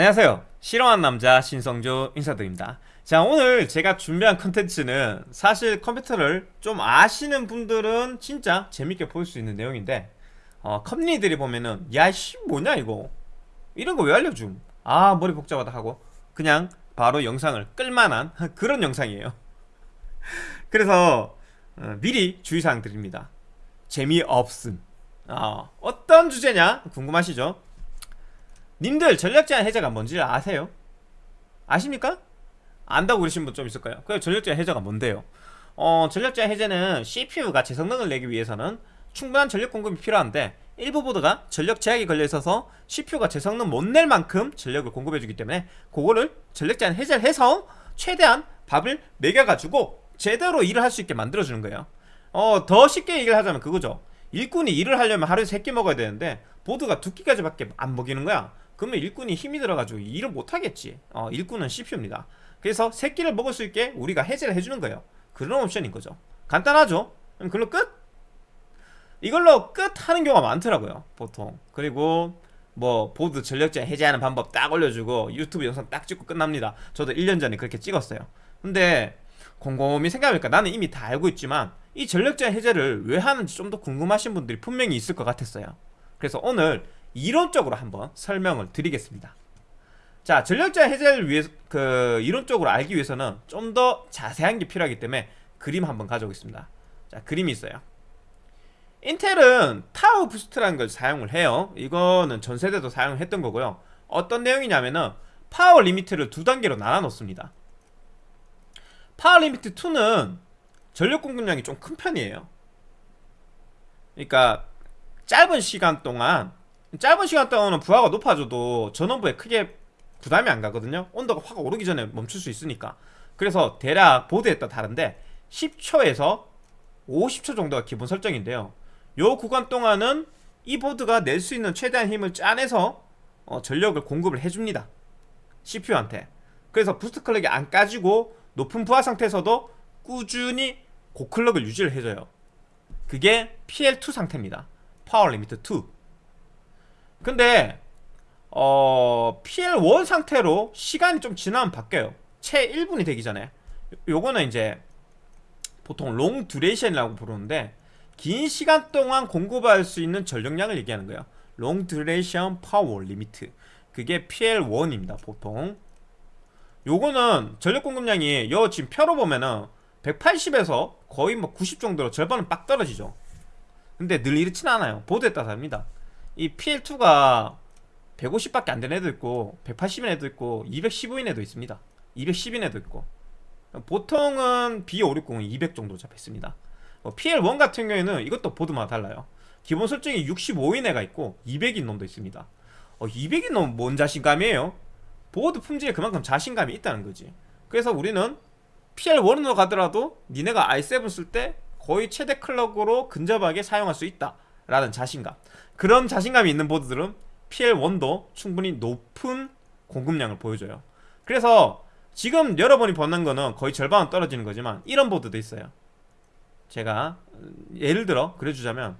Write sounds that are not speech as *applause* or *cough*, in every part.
안녕하세요. 실험한 남자 신성조 인사드립니다. 자 오늘 제가 준비한 컨텐츠는 사실 컴퓨터를 좀 아시는 분들은 진짜 재밌게 볼 수 있는 내용인데 어, 컴니들이 보면은 야씨 뭐냐 이거? 이런 거 왜 알려줌? 아 머리 복잡하다 하고 그냥 바로 영상을 끌만한 *laughs* 그런 영상이에요. *laughs* 그래서 어, 미리 주의사항 드립니다. 재미없음. 어, 어떤 주제냐? 궁금하시죠? 님들 전력 제한 해제가 뭔지 아세요? 아십니까? 안다고 그러신 분 좀 있을 거예요 그 전력 제한 해제가 뭔데요? 어, 전력 제한 해제는 CPU가 제 성능을 내기 위해서는 충분한 전력 공급이 필요한데 일부 보드가 전력 제약이 걸려 있어서 CPU가 제 성능 못 낼 만큼 전력을 공급해 주기 때문에 그거를 전력 제한 해제를 해서 최대한 밥을 먹여가지고 제대로 일을 할 수 있게 만들어 주는 거예요 어, 더 쉽게 얘기를 하자면 그거죠 일꾼이 일을 하려면 하루에 3끼 먹어야 되는데 보드가 2끼까지밖에 안 먹이는 거야 그러면 일꾼이 힘이 들어가지고 일을 못하겠지. 어, 일꾼은 CPU입니다. 그래서 새끼를 먹을 수 있게 우리가 해제를 해주는 거예요. 그런 옵션인 거죠. 간단하죠? 그럼 그걸로 끝? 이걸로 끝 하는 경우가 많더라고요 보통. 그리고 뭐 보드 전력제 해제하는 방법 딱 올려주고 유튜브 영상 딱 찍고 끝납니다. 저도 1년 전에 그렇게 찍었어요. 근데 곰곰이 생각해보니까 나는 이미 다 알고 있지만 이 전력 제한 해제를 왜 하는지 좀 더 궁금하신 분들이 분명히 있을 것 같았어요. 그래서 오늘 이론적으로 한번 설명을 드리겠습니다. 자 전력 제한 해제를 위해 그 이론적으로 알기 위해서는 좀 더 자세한 게 필요하기 때문에 그림 한번 가져오겠습니다. 자 그림이 있어요. 인텔은 turbo boost라는 걸 사용을 해요. 이거는 전세대도 사용했던 거고요. 어떤 내용이냐면은 power limit를 두 단계로 나눠 놓습니다. power limit 2는 전력 공급량이 좀 큰 편이에요. 그러니까 짧은 시간 동안 짧은 시간 동안은 부하가 높아져도 전원부에 크게 부담이 안 가거든요. 온도가 확 오르기 전에 멈출 수 있으니까. 그래서 대략 보드에 따라 다른데 10초에서 50초 정도가 기본 설정인데요. 요 구간 동안은 이 보드가 낼 수 있는 최대한 힘을 짜내서 어, 전력을 공급을 해줍니다. CPU한테. 그래서 boost clock이 안 까지고 높은 부하 상태에서도 꾸준히 고clock을 유지를 해줘요. 그게 PL2 상태입니다. power limit 2 근데 어, PL1 상태로 시간이 좀 지나면 바뀌어요. 채 1분이 되기 전에 요거는 이제 보통 long duration이라고 부르는데 긴 시간 동안 공급할 수 있는 전력량을 얘기하는 거예요. long duration power limit 그게 PL1입니다 보통. 요거는 전력 공급량이 요 지금 표로 보면은 180에서 거의 뭐 90 정도로 절반은 빡 떨어지죠. 근데 늘 이렇진 않아요. 보드에 따라 다릅니다 이 PL2가 150밖에 안 되는 애도 있고 180인 애도 있고 215인 애도 있습니다. 210인 애도 있고. 보통은 B560은 200 정도 잡혔습니다. 뭐 PL1 같은 경우에는 이것도 보드마다 달라요. 기본 설정이 65인 애가 있고 200인 놈도 있습니다. 어, 200인 놈 뭔 자신감이에요? 보드 품질에 그만큼 자신감이 있다는 거지. 그래서 우리는 PL1으로 가더라도 니네가 i7 쓸 때 거의 최대 클럭으로 근접하게 사용할 수 있다 라는 자신감 그런 자신감이 있는 보드들은 PL1도 충분히 높은 공급량을 보여줘요. 그래서 지금 여러분이 보는 거는 거의 절반은 떨어지는 거지만 이런 보드도 있어요. 제가 예를 들어 그려주자면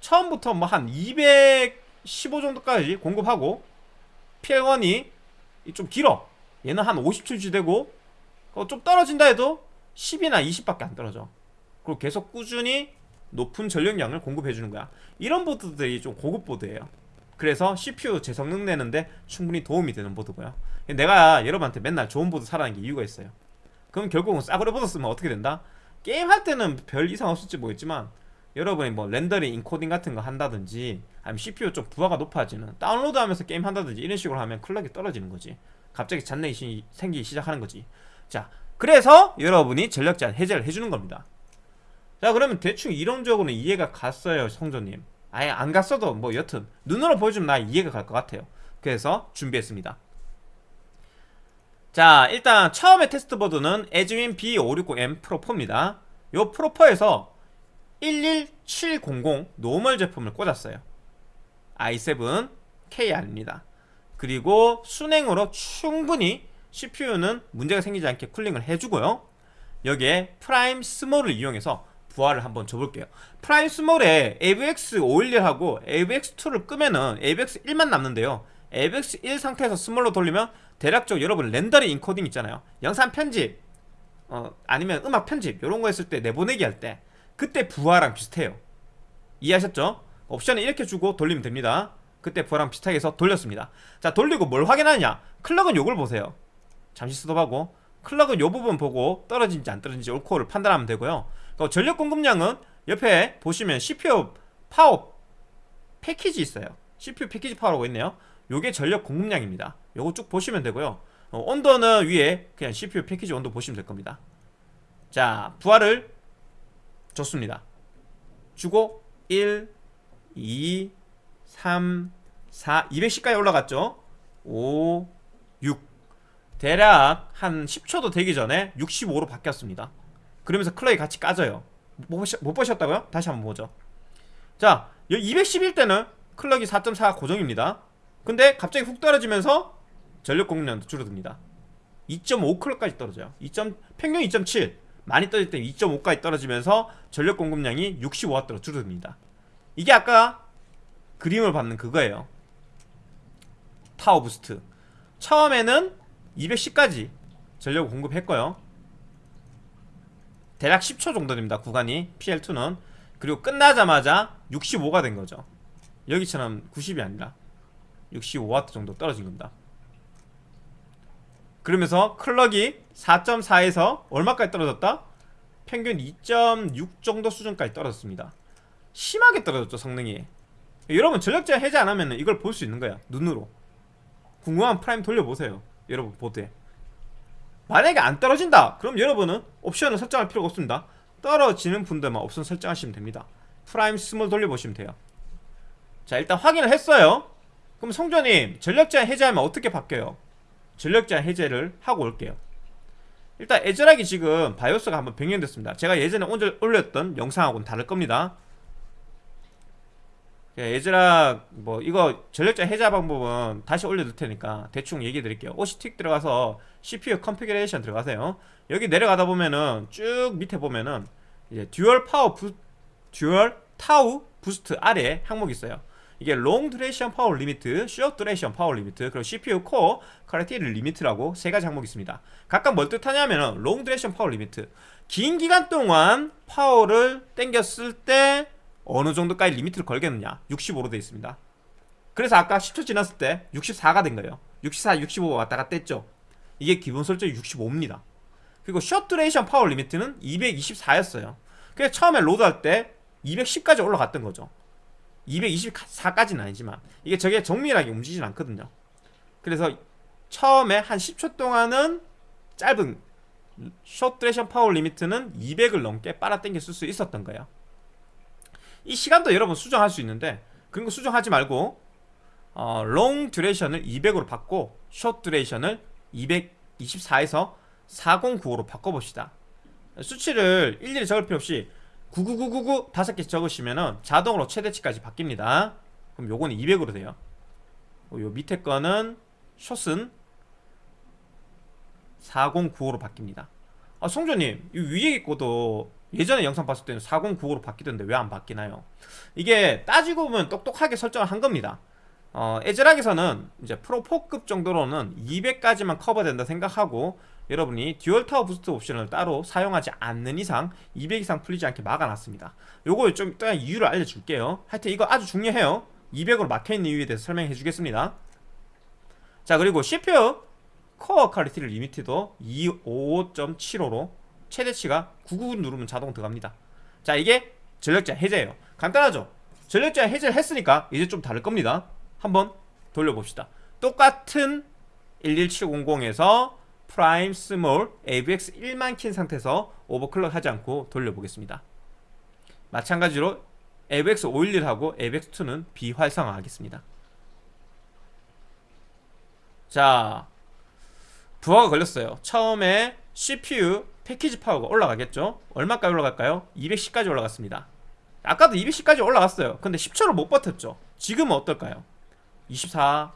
처음부터 뭐 한 215 정도까지 공급하고 PL1이 좀 길어. 얘는 한 50초 유지되고 어, 좀 떨어진다 해도 10이나 20밖에 안 떨어져. 그리고 계속 꾸준히 높은 전력량을 공급해주는 거야. 이런 보드들이 좀 고급 보드예요. 그래서 CPU 제 성능 내는데 충분히 도움이 되는 보드고요. 내가 여러분한테 맨날 좋은 보드 사라는 게 이유가 있어요. 그럼 결국은 싸구려 보드 쓰면 어떻게 된다? 게임 할 때는 별 이상 없을지 모르겠지만 여러분이 뭐 렌더링, 인코딩 같은 거 한다든지 아니면 CPU 좀 부하가 높아지는 다운로드 하면서 게임 한다든지 이런 식으로 하면 클럭이 떨어지는 거지. 갑자기 잔렉이 생기기 시작하는 거지. 자 그래서 여러분이 전력 제한 해제를 해주는 겁니다 자 그러면 대충 이론적으로는 이해가 갔어요 성조님. 아예 안 갔어도 뭐 여튼 눈으로 보여주면 나 이해가 갈 것 같아요. 그래서 준비했습니다. 자 일단 처음에 테스트 보드는 에즈윈 B560M Pro4입니다. 요 Pro4에서 11700 노멀 제품을 꽂았어요. i7 K 아닙니다. 그리고 수랭으로 충분히 CPU는 문제가 생기지 않게 쿨링을 해주고요. 여기에 Prime Small을 이용해서 부하를 한번 줘볼게요. Prime Small에 AVX 512하고 AVX2를 끄면은 AVX 1만 남는데요. AVX 1 상태에서 Small로 돌리면 대략적으로 여러분 렌더링 인코딩 있잖아요. 영상 편집 어, 아니면 음악 편집 이런 거 했을 때 내보내기 할 때 그때 부하랑 비슷해요. 이해하셨죠? 옵션을 이렇게 주고 돌리면 됩니다. 그때 부하랑 비슷하게 해서 돌렸습니다. 자 돌리고 뭘 확인하냐? 클럭은 요걸 보세요. 잠시 스톱하고 클럭은 요 부분 보고 떨어진지 안 떨어진지 all core를 판단하면 되고요 그 전력 공급량은 옆에 보시면 CPU 파워 패키지 있어요. CPU 패키지 파워라고 있네요. 요게 전력 공급량입니다. 요거 쭉 보시면 되고요. 어, 온도는 위에 그냥 CPU 패키지 온도 보시면 될 겁니다. 자 부하를 줬습니다. 주고 1 2 3 4 210까지 올라갔죠? 5 6 대략 한 10초도 되기 전에 65로 바뀌었습니다 그러면서 클럭이 같이 까져요. 못, 보셨, 못 보셨다고요? 다시 한번 보죠. 자 211대는 클럭이 4.4 고정입니다. 근데 갑자기 훅 떨어지면서 전력 공급량도 줄어듭니다. 2.5 클럭까지 떨어져요. 2. 평균 2.7 많이 떨어질 때 2.5까지 떨어지면서 전력 공급량이 65W로 줄어듭니다. 이게 아까 그림으로 봤던 그거예요. Tau Boost. 처음에는 210까지 전력을 공급했고요 대략 10초 정도 됩니다 구간이. PL2는. 그리고 끝나자마자 65가 된 거죠. 여기처럼 90이 아니라 65W 정도 떨어진 겁니다. 그러면서 클럭이 4.4에서 얼마까지 떨어졌다? 평균 2.6 정도 수준까지 떨어졌습니다. 심하게 떨어졌죠 성능이. 여러분 전력제한 해제 안 하면 이걸 볼 수 있는 거야 눈으로. 궁금하면 Prime 돌려보세요 여러분 보드에 만약에 안 떨어진다 그럼 여러분은 옵션을 설정할 필요가 없습니다. 떨어지는 분들만 옵션 설정하시면 됩니다. Prime Small 돌려보시면 돼요. 자 일단 확인을 했어요. 그럼 성조님 전력제한 해제하면 어떻게 바뀌어요? 전력제한 해제를 하고 올게요. 일단 ASRock이 지금 바이오스가 한번 변경됐습니다. 제가 예전에 올렸던 영상하고는 다를 겁니다 ASRock 뭐 이거 전력제한 해제 방법은 다시 올려둘 테니까 대충 얘기해 드릴게요 OC Tweaker 들어가서 CPU Configuration 들어가세요 여기 내려가다 보면은 쭉 밑에 보면은 이제 Dual Power Boo- Dual Tau Boost 아래에 항목이 있어요 이게 Long Duration Power Limit, Short Duration Power Limit, 그리고 CPU 코어 카레티리 리미트라고 세 가지 항목이 있습니다. 각각 뭘 뜻하냐면은 Long Duration Power Limit. 긴 기간 동안 파워를 땡겼을 때 어느 정도까지 limit를 걸겠느냐. 65로 되어 있습니다. 그래서 아까 10초 지났을 때 64가 된 거예요. 64, 65 왔다 갔다 했죠. 이게 기본 설정이 65입니다. 그리고 Short Duration Power Limit는 224였어요. 그래서 처음에 로드할 때 210까지 올라갔던 거죠. 224까지는 아니지만 이게 저게 정밀하게 움직이진 않거든요. 그래서 처음에 한 10초 동안은 짧은 Short Duration Power Limit는 200을 넘게 빨아당겨 쓸수 있었던 거예요 이 시간도 여러분 수정할 수 있는데 그런 거 수정하지 말고 어, Long Duration을 200으로 바꿔 Short Duration을 224에서 4095로 바꿔봅시다. 수치를 일일이 적을 필요 없이 99999 다섯 개 적으시면 은 자동으로 최대치까지 바뀝니다. 그럼 요거는 200으로 돼요. 요 밑에 거는 숏은 4095로 바뀝니다. 아 성조님 이 위에 거도 예전에 영상 봤을 때는 4095로 바뀌던데 왜 안 바뀌나요? 이게 따지고 보면 똑똑하게 설정을 한 겁니다. 어, ASRock에서는 이제 Pro4급 정도로는 200까지만 커버된다 생각하고 여러분이 Dual Tau Boost 옵션을 따로 사용하지 않는 이상 200 이상 풀리지 않게 막아놨습니다. 요거 좀 이따 이유를 알려줄게요. 하여튼 이거 아주 중요해요. 200으로 막혀있는 이유에 대해서 설명해 주겠습니다. 자 그리고 CPU 코어 퀄리티를 리미트도 255.75로 최대치가 99 누르면 자동 들어갑니다. 자 이게 전력제한 해제예요. 간단하죠? 전력제한 해제를 했으니까 이제 좀 다를 겁니다. 한번 돌려봅시다. 똑같은 11700에서 Prime Small AVX 1만 킨 상태에서 오버클럭 하지 않고 돌려보겠습니다. 마찬가지로 AVX 512하고 AVX 2는 비활성화 하겠습니다. 자 부하가 걸렸어요. 처음에 CPU 패키지 파워가 올라가겠죠? 얼마까지 올라갈까요? 210까지 올라갔습니다. 아까도 210까지 올라갔어요. 근데 10초를 못 버텼죠. 지금은 어떨까요? 24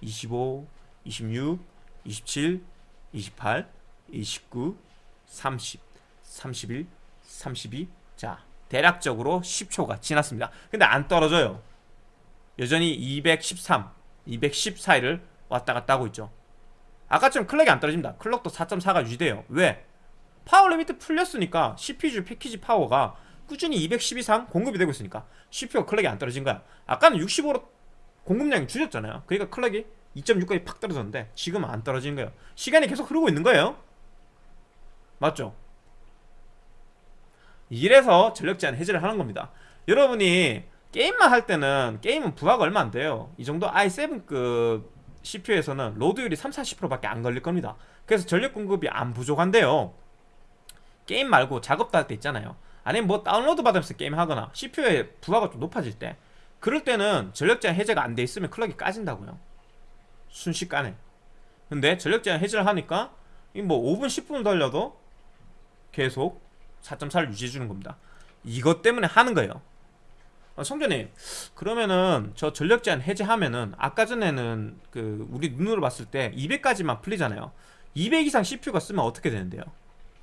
25 26 27 28 29 30 31 32 자 대략적으로 10초가 지났습니다. 근데 안 떨어져요. 여전히 213 210 사이를 왔다 갔다 하고 있죠. 아까처럼 클럭이 안 떨어집니다. 클럭도 4.4가 유지돼요. 왜? Power Limit 풀렸으니까 CPU 패키지 파워가 꾸준히 210 이상 공급이 되고 있으니까 CPU가 클럭이 안 떨어진 거야. 아까는 65로 공급량이 줄였잖아요. 그러니까 클럭이 2.6까지 팍 떨어졌는데 지금은 안 떨어지는 거예요. 시간이 계속 흐르고 있는 거예요. 맞죠? 이래서 전력 제한 해제를 하는 겁니다. 여러분이 게임만 할 때는 게임은 부하가 얼마 안 돼요. 이 정도 i7급 CPU에서는 load율이 3, 40%밖에 안 걸릴 겁니다. 그래서 전력 공급이 안 부족한데요 게임 말고 작업도 할 때 있잖아요. 아니면 뭐 다운로드 받으면서 게임 하거나 CPU의 부하가 좀 높아질 때 그럴 때는 전력 제한 해제가 안 돼 있으면 클럭이 까진다고요. 순식간에. 근데 전력 제한 해제를 하니까 이뭐 5분 10분 돌려도 계속 4.4를 유지해 주는 겁니다. 이것 때문에 하는 거예요. 어, 성전님 그러면은 저 전력 제한 해제하면은 아까 전에는 그 우리 눈으로 봤을 때 200까지만 풀리잖아요. 200 이상 CPU가 쓰면 어떻게 되는데요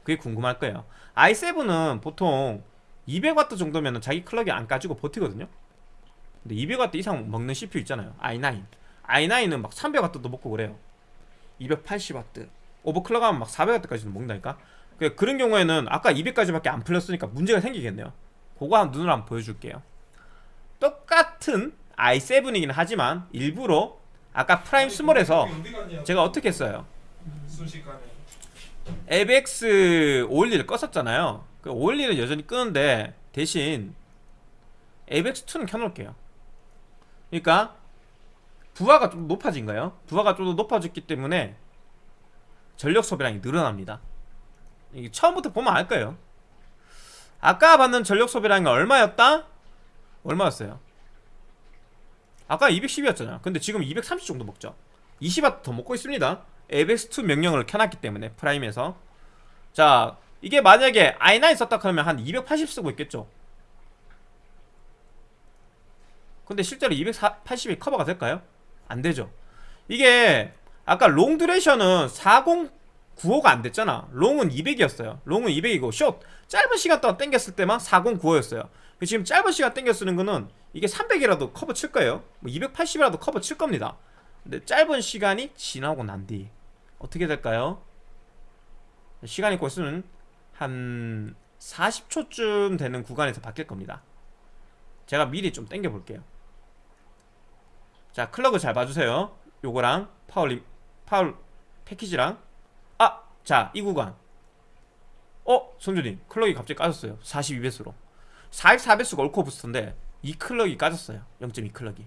그게 궁금할 거예요. i7은 보통 200W 정도면은 자기 클럭이 안 까지고 버티거든요. 근데 200W 이상 먹는 CPU 있잖아요. i9 i9은 막 300W도 먹고 그래요. 280W 오버클럭하면 막 400W까지도 먹는다니까? 그- 그런 경우에는 아까 200까지밖에 안 풀렸으니까 문제가 생기겠네요. 그거 한 눈으로 한번 보여줄게요. 똑같은 i7이긴 하지만 일부러 아까 Prime small에서 제가 어떻게 했어요? 순식간에 AVX 512를 껐었잖아요. 그 512는 여전히 끄는데 대신 ABX2는 켜놓을게요. 그러니까 부하가 좀 높아진 거예요? 부하가 좀 더 높아졌기 때문에 전력 소비량이 늘어납니다. 이게 처음부터 보면 알 거예요. 아까 받는 전력 소비량이 얼마였다? 얼마였어요? 아까 210이었잖아요. 근데 지금 230 정도 먹죠. 20W 더 먹고 있습니다 ABX2 명령을 켜놨기 때문에 프라임에서. 자 이게 만약에 i9 썼다 그러면 한 280 쓰고 있겠죠? 근데 실제로 280이 커버가 될까요? 안 되죠. 이게 아까 long duration은 4095가 안 됐잖아. long은 200이었어요. long은 200이고 short 짧은 시간 동안 땡겼을 때만 4095였어요. 지금 짧은 시간 땡겨 쓰는 거는 이게 300이라도 커버 칠 거예요. 뭐 280이라도 커버 칠 겁니다. 근데 짧은 시간이 지나고 난 뒤 어떻게 될까요? 곧 있으면 한 40초쯤 되는 구간에서 바뀔 겁니다. 제가 미리 좀 땡겨 볼게요. 자 클럭을 잘 봐주세요. 요거랑 power power package랑. 아! 자 이 구간. 어? 성준님 클럭이 갑자기 까졌어요. 42배수로. 44배수가 all core boost인데 이 클럭이 까졌어요. 0.2 클럭이.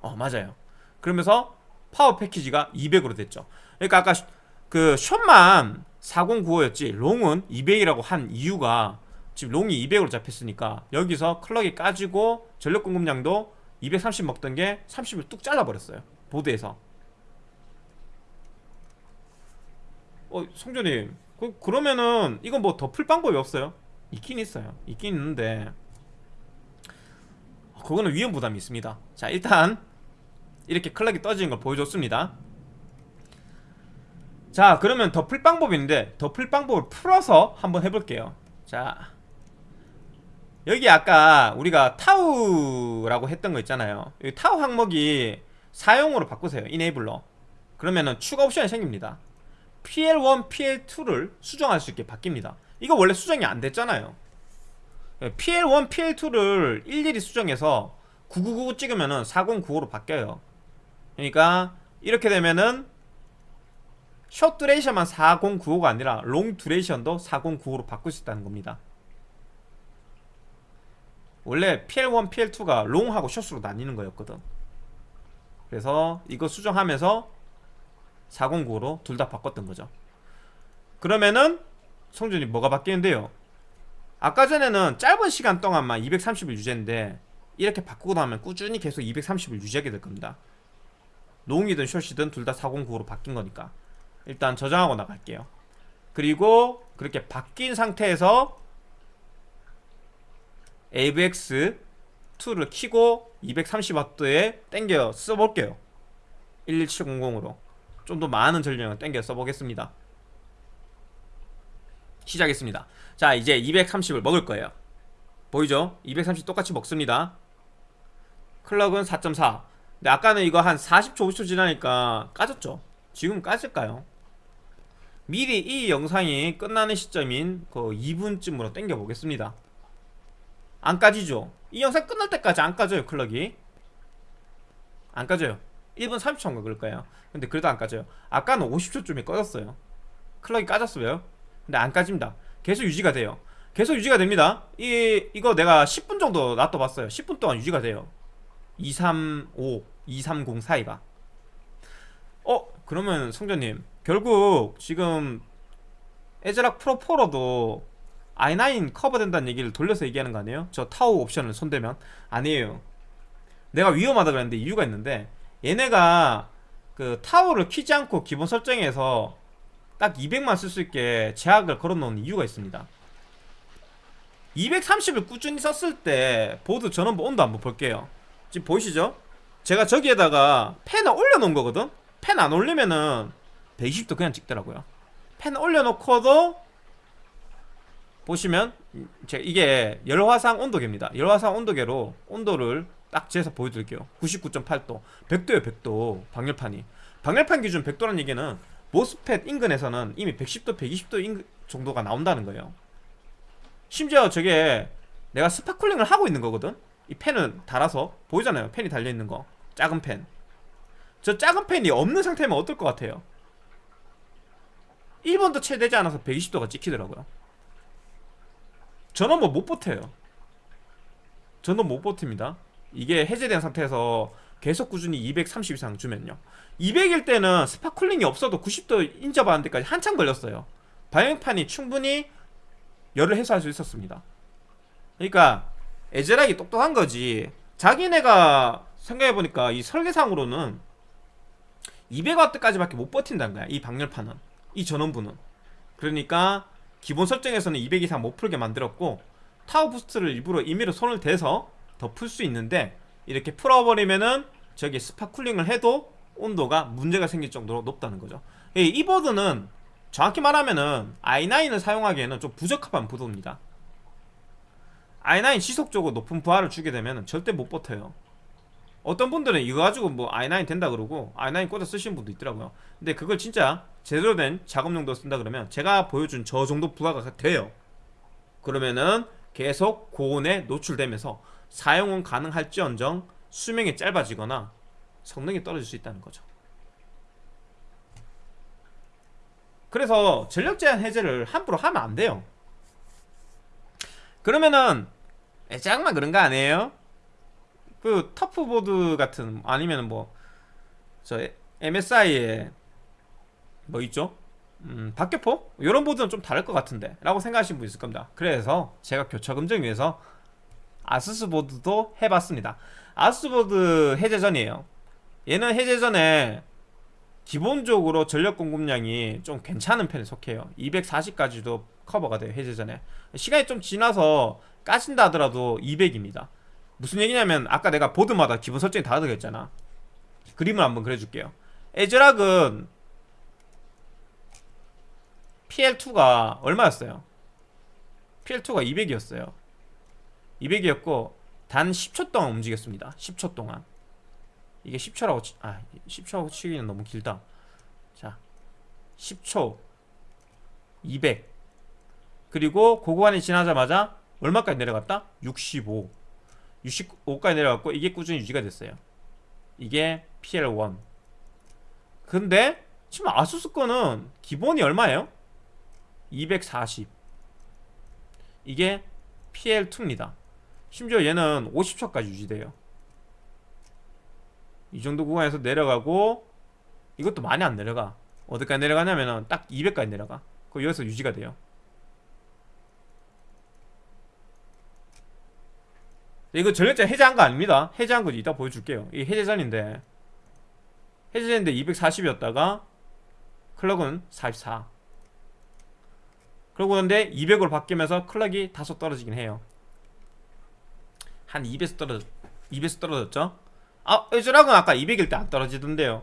어 맞아요. 그러면서 파워 패키지가 200으로 됐죠 그러니까 아까 슈- 그 short만 4095였지 long은 200이라고 한 이유가 지금 long이 200으로 잡혔으니까 여기서 클럭이 까지고 전력 공급량도 230 먹던 게 30을 뚝 잘라버렸어요 보드에서. 어 성준님 그, 그러면은 이건 뭐더 풀 방법이 없어요? 있긴 있어요. 있긴 있는데. 어, 그거는 위험 부담이 있습니다. 자 일단 이렇게 클럭이 까지는 걸 보여줬습니다 자 그러면 더 풀 방법이 있는데 더 풀 방법을 풀어서 한번 해볼게요. 자 여기 아까 우리가 tau라고 했던 거 있잖아요. 이 tau 항목이 사용으로 바꾸세요 enable로 그러면은 추가 옵션이 생깁니다. PL1, PL2를 수정할 수 있게 바뀝니다. 이거 원래 수정이 안 됐잖아요. PL1, PL2를 일일이 수정해서 9999 찍으면은 4095로 바뀌어요. 그러니까 이렇게 되면은 short duration만 4095가 아니라 long duration도 4095로 바꿀 수 있다는 겁니다. 원래 PL1, PL2가 long하고 short으로 나뉘는 거였거든. 그래서 이거 수정하면서 409로 둘 다 바꿨던 거죠. 그러면은 성준이 뭐가 바뀌는데요? 아까 전에는 짧은 시간 동안만 230을 유지했는데 이렇게 바꾸고 나면 꾸준히 계속 230을 유지하게 될 겁니다. 롱이든 숏이든 둘 다 409로 바뀐 거니까 일단 저장하고 나갈게요. 그리고 그렇게 바뀐 상태에서 AVX2를 키고 230W에 땡겨 써볼게요. 11700으로. 좀 더 많은 전력을 땡겨 써보겠습니다. 시작했습니다. 자 이제 230을 먹을 거예요. 보이죠? 230 똑같이 먹습니다. 클럭은 4.4 근데 아까는 이거 한 40초 50초 지나니까 까졌죠? 지금 까질까요? 미리 이 영상이 끝나는 시점인 그 2분쯤으로 당겨 보겠습니다. 안 까지죠? 이 영상 끝날 때까지 안 까져요 클럭이. 안 까져요. 1분 30초인가 그럴 거예요? 근데 그래도 안 까져요. 아까는 50초쯤에 꺼졌어요. 클럭이 까졌어요. 근데 안 까집니다. 계속 유지가 돼요. 계속 유지가 됩니다. 이, 이거 내가 10분 정도 놔둬봤어요. 10분 동안 유지가 돼요. 235, 230 사이가. 어? 그러면 성전님 결국 지금 에즈락 프로 4로도 i9 커버된다는 얘기를 돌려서 얘기하는 거 아니에요? 저 타워 옵션을 손대면 아니에요 내가 위험하다 그랬는데 이유가 있는데 얘네가 그 타워를 키지 않고 기본 설정에서 딱 200만 쓸 수 있게 제약을 걸어 놓은 이유가 있습니다 230을 꾸준히 썼을 때 보드 전원부 온도 한번 볼게요 지금 보이시죠? 제가 저기에다가 펜을 올려놓은 거거든? 펜 안 올리면은 120도 그냥 찍더라고요. 펜 올려놓고도 보시면 제가 이게 열화상 온도계입니다. 열화상 온도계로 온도를 딱 재서 보여드릴게요. 99.8도. 100도에요 100도. 방열판이. 방열판 기준 100도란 얘기는 MOSFET 인근에서는 이미 110도 120도 인근 정도가 나온다는 거예요. 심지어 저게 내가 spot cooling을 하고 있는 거거든? 이 팬을 달아서 보이잖아요. 팬이 달려있는 거. 작은 팬 저 작은 팬이 없는 상태면 어떨 것 같아요 1분도 채 되지 않아서 120도가 찍히더라고요. 저는 뭐 못 버텨요. 저는 못 버팁니다. 이게 해제된 상태에서 계속 꾸준히 230 이상 주면요. 200일 때는 spot cooling이 없어도 90도 인접하는 데까지 한참 걸렸어요. 방열판이 충분히 열을 해소할 수 있었습니다. 그러니까 ASRock이 똑똑한 거지. 자기네가 생각해보니까 이 설계상으로는 200W까지밖에 못 버틴다는 거야 이 방열판은 이 전원부는. 그러니까 기본 설정에서는 200 이상 못 풀게 만들었고 tau boost를 일부러 임의로 손을 대서 더 풀 수 있는데 이렇게 풀어버리면은 저기 spot cooling을 해도 온도가 문제가 생길 정도로 높다는 거죠. 이 보드는 정확히 말하면은 i9을 사용하기에는 좀 부적합한 보드입니다. i9 지속적으로 높은 부하를 주게 되면 절대 못 버텨요. 어떤 분들은 이거 가지고 뭐 i9 된다 그러고 i9 꽂아 쓰시는 분도 있더라고요. 근데 그걸 진짜 제대로 된 작업용도로 쓴다 그러면 제가 보여준 저 정도 부하가 돼요. 그러면은 계속 고온에 노출되면서 사용은 가능할지언정 수명이 짧아지거나 성능이 떨어질 수 있다는 거죠. 그래서 전력 제한 해제를 함부로 하면 안 돼요. 그러면은 애장만 그런 거 아니에요? 그 TUF보드 같은 아니면 뭐 저 MSI에 뭐 있죠? 음, 박격포? 이런 보드는 좀 다를 것 같은데 라고 생각하시는 분 있을 겁니다. 그래서 제가 교차 검증 위해서 ASUS 보드도 해봤습니다. ASUS 보드 해제 전이에요. 얘는 해제 전에 기본적으로 전력 공급량이 좀 괜찮은 편에 속해요. 240까지도 커버가 돼요 해제 전에. 시간이 좀 지나서 까진다 하더라도 200입니다. 무슨 얘기냐면 아까 내가 보드마다 기본 설정이 다르다고 했잖아. 그림을 한번 그려줄게요. 에즈락은 PL2가 얼마였어요? PL2가 200이었어요. 200이었고 단 10초 동안 움직였습니다. 10초 동안. 이게 10초라고 치, 아 10초라고 치기는 너무 길다. 자 10초 200 그리고 고구간이 지나자마자 얼마까지 내려갔다? 65 65까지 내려갔고 이게 꾸준히 유지가 됐어요. 이게 PL1 근데 지금 아수스 거는 기본이 얼마예요? 240 이게 PL2입니다. 심지어 얘는 50초까지 유지돼요. 이 정도 구간에서 내려가고 이것도 많이 안 내려가. 어디까지 내려가냐면은 딱 200까지 내려가. 그 여기서 유지가 돼요. 이거 전력자 해제한 거 아닙니다. 해제한 거 이따 보여줄게요. 이 해제전인데. 해제전인데 240이었다가 클럭은 44 그러고 근데 200으로 바뀌면서 클럭이 다소 떨어지긴 해요. 한 2배수 떨어졌 2배수 떨어졌죠? 아 ASRock은 아까 200일 때 안 떨어지던데요.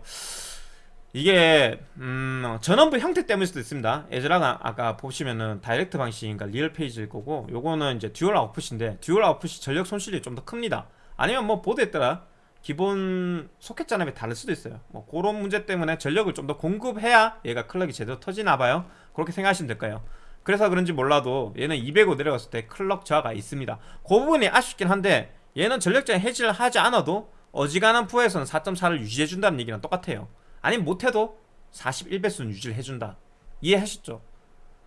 이게 음, 전원부 형태 때문일 수도 있습니다. ASRock은 아까 보시면은 direct 방식인가 real phase일 거고 요거는 이제 dual output인데 dual output이 전력 손실이 좀 더 큽니다. 아니면 뭐 보드에 따라 기본 소켓 전압이 다를 수도 있어요. 뭐 그런 문제 때문에 전력을 좀 더 공급해야 얘가 클럭이 제대로 터지나 봐요. 그렇게 생각하시면 될까요 그래서 그런지 몰라도 얘는 205 내려갔을 때 클럭 저하가 있습니다. 그 부분이 아쉽긴 한데 얘는 전력장 해지를 하지 않아도 어지간한 부하에서는 4.4를 유지해준다는 얘기랑 똑같아요. 아니면 못해도 41배수는 유지를 해준다. 이해하셨죠?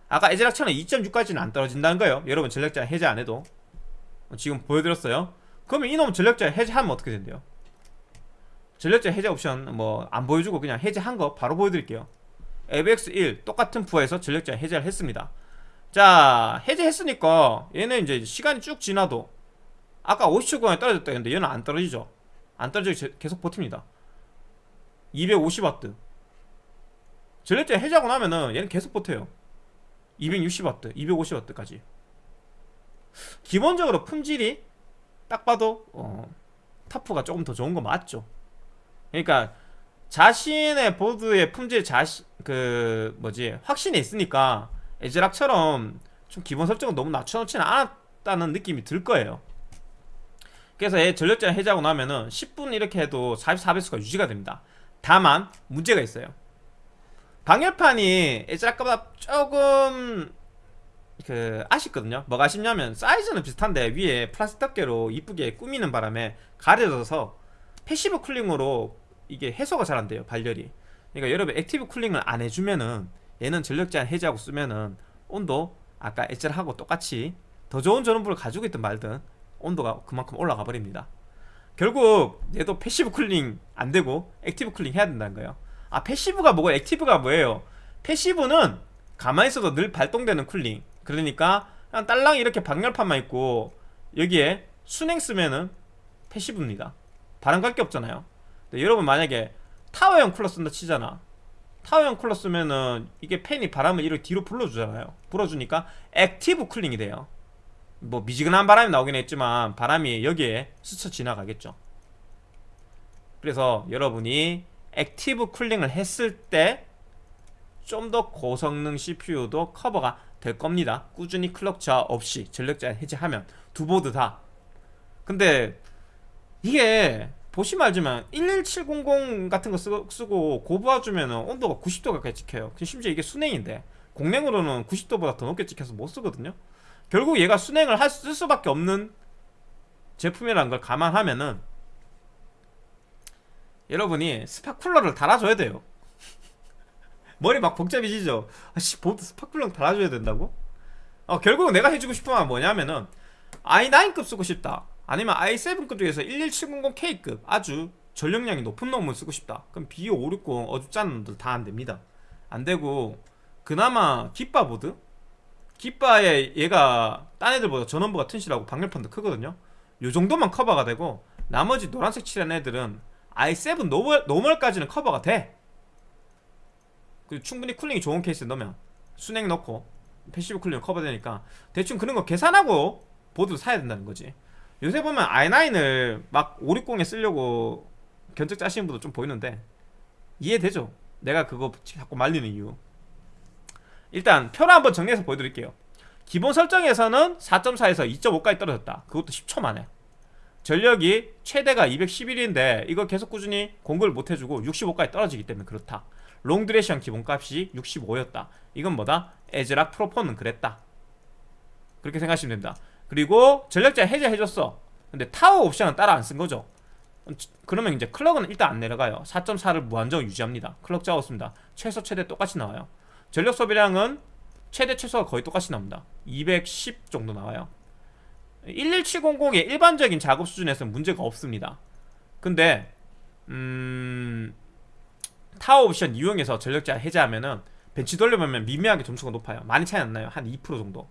아까 에즈락처럼 2.6까지는 안 떨어진다는 거예요. 여러분 전력장 해제 안 해도. 지금 보여드렸어요. 그러면 이놈 전력장 해제하면 어떻게 된대요? 전력장 해제 옵션 뭐 안 보여주고 그냥 해제한 거 바로 보여드릴게요. ABX1 똑같은 부하에서 전력장 해제를 했습니다 자 해제했으니까 얘는 이제 시간이 쭉 지나도 아까 50초 공에 떨어졌다 했는데 얘는 안 떨어지죠. 안 떨어지고 계속 버팁니다. 250W 전력장 해제하고 나면은 얘는 계속 버텨요. 260W 250W까지. 기본적으로 품질이 딱 봐도 어, 타프가 조금 더 좋은 거 맞죠? 그러니까 자신의 보드의 품질 자신 그 뭐지 확신이 있으니까 에즈락처럼 좀 기본 설정을 너무 낮춰놓지는 않았다는 느낌이 들 거예요. 그래서 얘 전력장 해제하고 나면은 10분 이렇게 해도 44배수가 유지가 됩니다. 다만 문제가 있어요. 방열판이 에즈락보다 조금 그 아쉽거든요. 뭐가 아쉽냐면 사이즈는 비슷한데 위에 플라스틱 덮개로 이쁘게 꾸미는 바람에 가려져서 passive cooling으로 이게 해소가 잘 안 돼요 발열이. 그러니까 여러분 active cooling을 안 해주면은 얘는 전력 제한 해제하고 쓰면은 온도 아까 에즈락하고 똑같이 더 좋은 전원부를 가지고 있든 말든 온도가 그만큼 올라가 버립니다. 결국 얘도 passive cooling 안 되고 active cooling 해야 된다는 거예요. 아 passive가 뭐고 active가 뭐예요? passive는 가만히 있어도 늘 발동되는 cooling. 그러니까 그냥 딸랑 이렇게 방열판만 있고 여기에 수냉 쓰면은 passive입니다. 바람 갈 게 없잖아요. 근데 여러분 만약에 타워형 쿨러 쓴다 치잖아 타워형 쿨러 쓰면은 이게 팬이 바람을 이렇게 뒤로 불어주잖아요. 불어주니까 active cooling이 돼요. 뭐 미지근한 바람이 나오긴 했지만 바람이 여기에 스쳐 지나가겠죠. 그래서 여러분이 active cooling을 했을 때 좀 더 고성능 CPU도 커버가 될 겁니다. 꾸준히 clock 저하 없이 전력 제한 해제하면 두 보드 다. 근데 이게 보시면 알지만 11700 같은 거 쓰고, 고부해주면 온도가 90도 가까이 찍혀요. 심지어 이게 순행인데 공랭으로는 90도보다 더 높게 찍혀서 못 쓰거든요. 결국 얘가 순행을 할 쓸 수밖에 없는 제품이라는 걸 감안하면은 여러분이 스파쿨러를 달아줘야 돼요. *laughs* 머리 막 복잡해지죠? 아씨 spot 쿨러 달아줘야 된다고? 어 결국은 내가 해주고 싶은 건 뭐냐면은 i9급 쓰고 싶다 아니면 i7급 중에서 11700K급 아주 전력량이 높은 놈을 쓰고 싶다. 그럼 B560 어줍잖은 놈들 다 안됩니다. 안되고 그나마 깃바 보드? 깃바에 얘가 딴 애들보다 전원부가 튼실하고 방열판도 크거든요. 요 정도만 커버가 되고 나머지 노란색 칠한 애들은 i7 노멀, 노멀까지는 커버가 돼. 그리고 충분히 cooling이 좋은 케이스에 넣으면 수냉 넣고 passive cooling 커버되니까 대충 그런 거 계산하고 보드 사야 된다는 거지 요새 보면 i9을 막 560에 쓰려고 견적 짜시는 분도 좀 보이는데 이해되죠? 내가 그거 자꾸 말리는 이유. 일단 표를 한번 정리해서 보여드릴게요. 기본 설정에서는 4.4에서 2.5까지 떨어졌다. 그것도 10초 만에. 전력이 최대가 211인데 이거 계속 꾸준히 공급을 못해주고 65까지 떨어지기 때문에 그렇다. long duration 기본값이 65였다. 이건 뭐다? 에즈락 Pro4는 그랬다. 그렇게 생각하시면 됩니다 그리고 전력 제한 해제해줬어. 근데 Tau 옵션은 따라 안 쓴 거죠. 그러면 이제 clock은 일단 안 내려가요. 4.4를 무한정 유지합니다. clock 잡았습니다. 최소 최대 똑같이 나와요. 전력 소비량은 최대 최소가 거의 똑같이 나옵니다. 210 정도 나와요. 11700의 일반적인 작업 수준에서는 문제가 없습니다. 근데 음... Tau 옵션 이용해서 전력 제한 해제하면은 벤치 돌려보면 미미하게 점수가 높아요. 많이 차이 안 나요. 한 2% 정도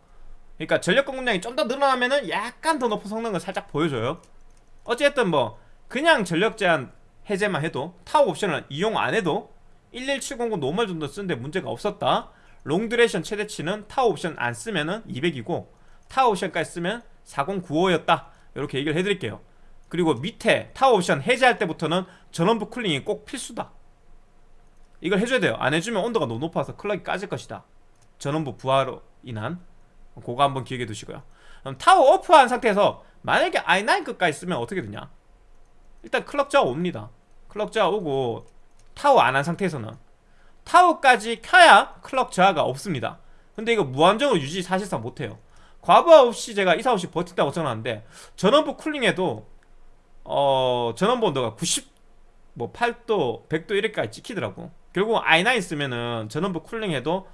그러니까 전력 공급량이 좀 더 늘어나면은 약간 더 높은 성능을 살짝 보여줘요. 어쨌든 뭐 그냥 전력 제한 해제만 해도 Tau 옵션을 이용 안 해도 11700 normal 정도 쓰는데 문제가 없었다. long duration 최대치는 Tau 옵션 안 쓰면은 200이고 Tau 옵션까지 쓰면 4095였다. 이렇게 얘기를 해드릴게요. 그리고 밑에 Tau 옵션 해제할 때부터는 전원부 cooling이 꼭 필수다. 이걸 해줘야 돼요. 안 해주면 온도가 너무 높아서 clock이 까질 것이다. 전원부 부하로 인한 그거 한번 기억해 두시고요. 그럼 Tau off한 상태에서 만약에 i9급까지 쓰면 어떻게 되냐? 일단 clock 저하 옵니다. clock 저하 오고 Tau 안 한 상태에서는 Tau까지 켜야 clock 저하가 없습니다. 근데 이거 무한정으로 유지 사실상 못해요. 과부하 없이 제가 이사 없이 버틴다고 써놨는데 전원부 쿨링에도 어 전원부 온도가 90뭐 8도 100도 이렇게까지 찍히더라고. 결국 i9 쓰면은 전원부 쿨링해도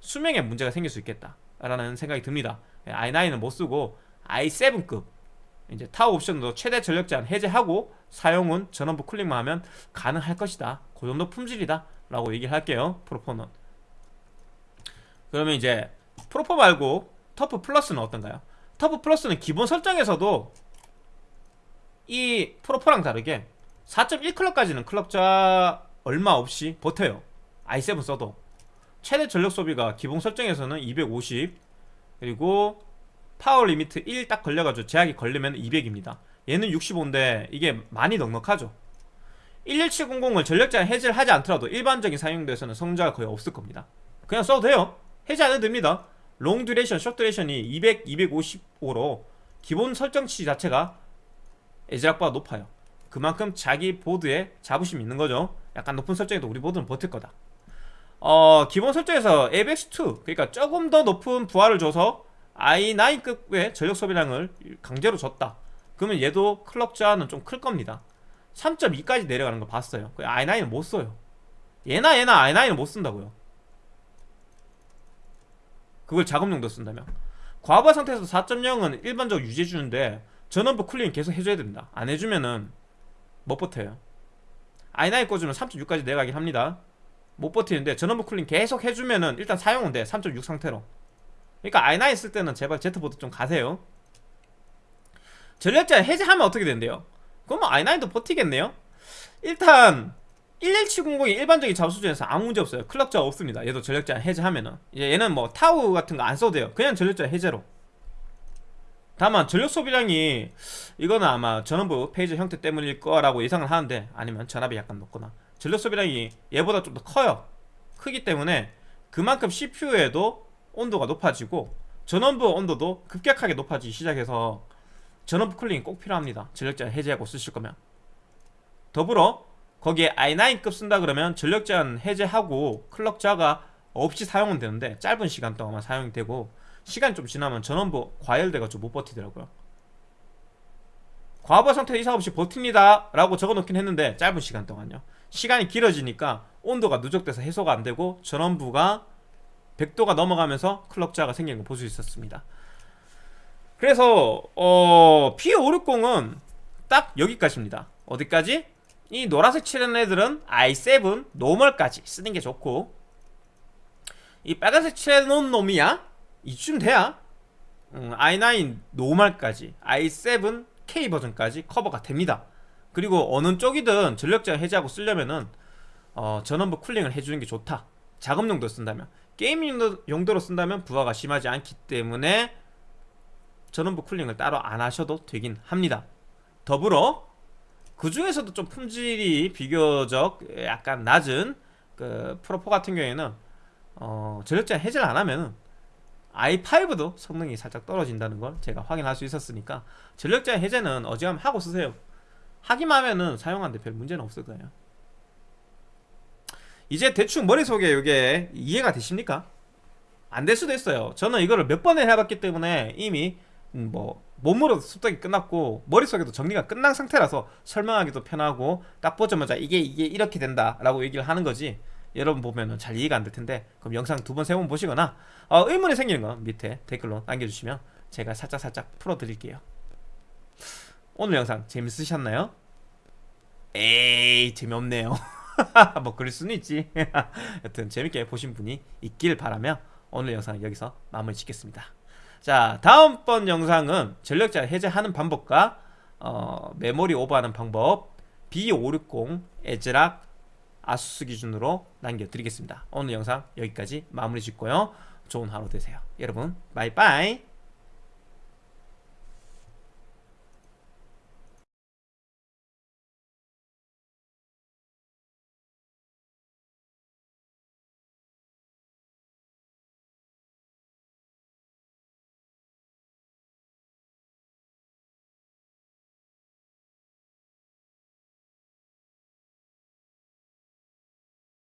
수명에 문제가 생길 수 있겠다 라는 생각이 듭니다. i9은 못쓰고 i7급 이제 타워 옵션도 최대 전력 제한 해제하고 사용은 전원부 쿨링만 하면 가능할 것이다. 그 정도 품질이다 라고 얘기를 할게요 프로포는 그러면 이제 Pro4 말고 TUF Plus는 어떤가요? TUF Plus는 기본 설정에서도 이 Pro4랑 다르게 4.1 clock까지는 clock 저하 얼마 없이 버텨요. I7 써도 최대 전력 소비가 기본 설정에서는 250 그리고 power limit 1 딱 걸려가지고 제약이 걸리면 200입니다. 얘는 65인데 이게 많이 넉넉하죠. 11700을 전력 제한 해제를 하지 않더라도 일반적인 사용도에서는 성자가 거의 없을 겁니다. 그냥 써도 돼요. 해제 안 해도 됩니다. long duration, short duration이 200, 255로 기본 설정치 자체가 에즈락보다 높아요. 그만큼 자기 보드에 자부심이 있는 거죠. 약간 높은 설정에도 우리 보드는 버틸 거다 어 기본 설정에서 AVX2 그러니까 조금 더 높은 부하를 줘서 i9급의 전력 소비량을 강제로 줬다. 그러면 얘도 clock 저하는 좀 클 겁니다. 3.2까지 내려가는 거 봤어요. i9은 못 써요. 얘나 얘나 i9은 못 쓴다고요. 그걸 작업용도 쓴다면. 과부하 상태에서 4.0은 일반적으로 유지해주는데 전원부 쿨링 계속 해줘야 됩니다. 안 해주면은 못 버텨요. I9 꽂으면 3.6까지 내려가긴 합니다 못 버티는데 전원부 쿨링 계속 해주면은 일단 사용은 돼 3.6 상태로. 그러니까 i9 쓸 때는 제발 Z보드 좀 가세요. 전력자 해제하면 어떻게 된대요? 그러면 i9도 버티겠네요? 일단 11700이 일반적인 잡 수준에서 아무 문제 없어요. clock 저하 없습니다. 얘도 전력 제한 해제하면은. 이제 얘는 뭐 Tau 같은 거 안 써도 돼요. 그냥 전력 제한 해제로. 다만 전력 소비량이 이거는 아마 전원부 phase 형태 때문일 거라고 예상을 하는데 아니면 전압이 약간 높거나 전력 소비량이 얘보다 좀 더 커요. 크기 때문에 그만큼 CPU에도 온도가 높아지고 전원부 온도도 급격하게 높아지기 시작해서 전원부 쿨링이 꼭 필요합니다. 전력 제한 해제하고 쓰실 거면. 더불어 거기에 i9급 쓴다 그러면 전력 제한 해제하고 클럭 저하가 없이 사용은 되는데 짧은 시간 동안만 사용이 되고 시간이 좀 지나면 전원부 과열돼가지고 못 버티더라고요. 과부하 상태 이상 없이 버팁니다 라고 적어놓긴 했는데 짧은 시간 동안요 시간이 길어지니까 온도가 누적돼서 해소가 안되고 전원부가 100도가 넘어가면서 클럭 저하가 생기는 거볼수 있었습니다. 그래서 어 B560은 딱 여기까지입니다. 어디까지? 이 노란색 칠한 애들은 i7 normal까지 쓰는 게 좋고 이 빨간색 칠해놓은 놈이야? 이쯤 돼야? 음, i9 노멀까지 i7 K 버전까지 커버가 됩니다 그리고 어느 쪽이든 전력제한 해제하고 쓰려면은 어, 전원부 cooling을 해주는 게 좋다. 작업 용도 쓴다면. 게임 용도 로 쓴다면 부하가 심하지 않기 때문에 전원부 쿨링을 따로 안 하셔도 되긴 합니다. 더불어 그 중에서도 좀 품질이 비교적 약간 낮은 그 프로4 같은 경우에는 어, 전력제한 해제를 안 하면 i5도 성능이 살짝 떨어진다는 걸 제가 확인할 수 있었으니까 전력제한 해제는 어지간하면 하고 쓰세요 하기만 하면은 사용하는데 별 문제는 없을 거예요. 이제 대충 머릿속에 이게 이해가 되십니까? 안 될 수도 있어요. 저는 이거를 몇 번을 해봤기 때문에 이미 음, 뭐 몸으로 습득이 끝났고 머릿속에도 정리가 끝난 상태라서 설명하기도 편하고 딱 보자마자 이게 이게 이렇게 된다 라고 얘기를 하는 거지. 여러분 보면은 잘 이해가 안 될 텐데 그럼 영상 두 번 세 번 보시거나 어, 의문이 생기는 건 밑에 댓글로 남겨주시면 제가 살짝 살짝 풀어드릴게요 오늘 영상 재밌으셨나요? 에이 재미없네요. *laughs* 뭐 그럴 수는 있지. *laughs* 여튼 재밌게 보신 분이 있길 바라며 오늘 영상 여기서 마무리 짓겠습니다. 자 다음번 영상은 전력자 해제하는 방법과 어, 메모리 오버하는 방법 B560 에즈락 아수스 기준으로 남겨드리겠습니다. 오늘 영상 여기까지 마무리 짓고요. 좋은 하루 되세요. 여러분 바이바이